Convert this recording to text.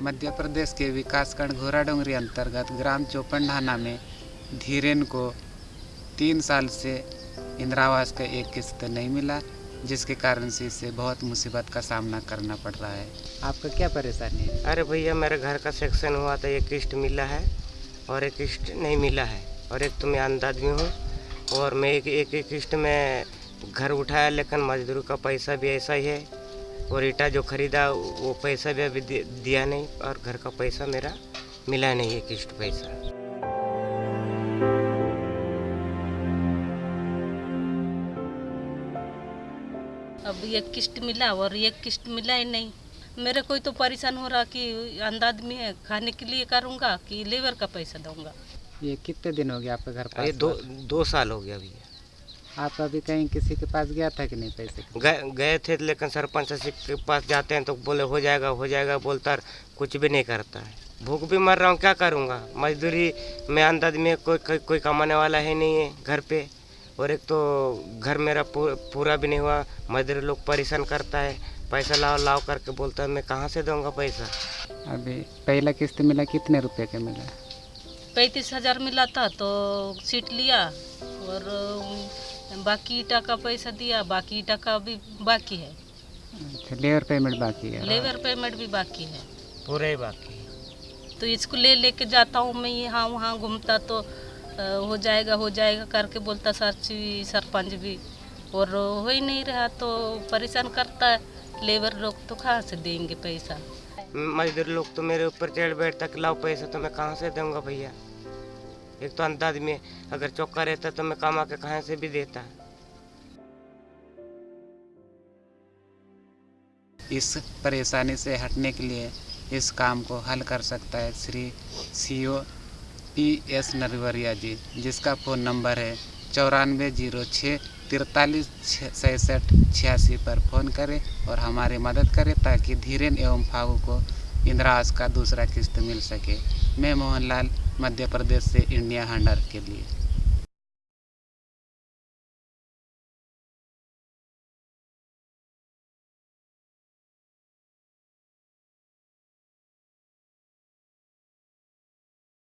मध्य प्रदेश के विकासखंड घोराडोंगरी अंतर्गत ग्राम चौपनढाना में धीरेन को तीन साल से इंदिरावास का एक किस्त नहीं मिला जिसके कारण से इसे बहुत मुसीबत का सामना करना पड़ रहा है। आपका क्या परेशानी है? अरे भैया मेरे घर का सेक्शन हुआ था एक किस्त मिला है। और एक किस्त नहीं मिला है। और एक तो मैं अंध आदमी हूँ। और मैं एक एक एक में घर उठाया, लेकिन मजदूर का पैसा भी ऐसा ही है। और ईटा जो खरीदा, वो पैसा भी अभी दिया नहीं। और घर का पैसा मेरा मिला नहीं, एक किस्त पैसा। अब एक किस्त मिला, और एक किस्त मिला ही नहीं। मेरे कोई तो परेशान हो रहा कि अंधा आदमी है खाने के लिए करूँगा कि लेबर का पैसा दूँगा। ये कितने दिन हो गया आपके घर ये पास दो दो साल हो गया भैया आप अभी कहीं किसी के पास गया था कि नहीं पैसे गए गए थे लेकिन सरपंच के पास जाते हैं तो बोले हो जाएगा हो जाएगा। बोलता कुछ भी नहीं करता है। भूख भी मर रहा हूँ क्या करूँगा? मजदूरी में अंध आदमी कोई कोई कोई कमाने वाला है नहीं है घर पे। और एक तो घर मेरा पूरा भी नहीं हुआ मजदूर लोग परेशान करता है। पैसा लाओ लाओ करके बोलता है मैं कहाँ से दूँगा पैसा? अभी पहला किस्त मिला कितने रुपए का मिला? पैंतीस हज़ार मिला था तो सीट लिया और बाकी ईटा का पैसा दिया बाकी ईटा का भी बाकी है। अच्छा लेबर पेमेंट बाकी है। लेबर पेमेंट भी बाकी है। पूरा ही बाकी है। तो इसको ले लेके जाता हूँ मैं यहाँ वहाँ घूमता तो हो जाएगा हो जाएगा करके बोलता सरची सरपंच भी। और हो ही नहीं रहा तो परेशान करता है। लेबर लोग तो कहाँ से देंगे पैसा? मजदूर लोग तो मेरे ऊपर चढ़ बैठता कि लाओ पैसा तो मैं कहाँ से दूँगा भैया? एक तो अंध आदमी है, अगर चौका रहता तो मैं कमा के कहाँ से भी देता। इस परेशानी से हटने के लिए इस काम को हल कर सकता है Shri C O P S Narwariya ji जिसका फ़ोन नंबर है चौरानवे ज़ीरो छः तिरतालीस सैंसठ, छियासी पर फ़ोन करें और हमारी मदद करें ताकि धीरेन एवं फागू को इंदिरा का दूसरा किस्त मिल सके। मैं मोहनलाल, मध्य प्रदेश से इंडिया हंडर के लिए।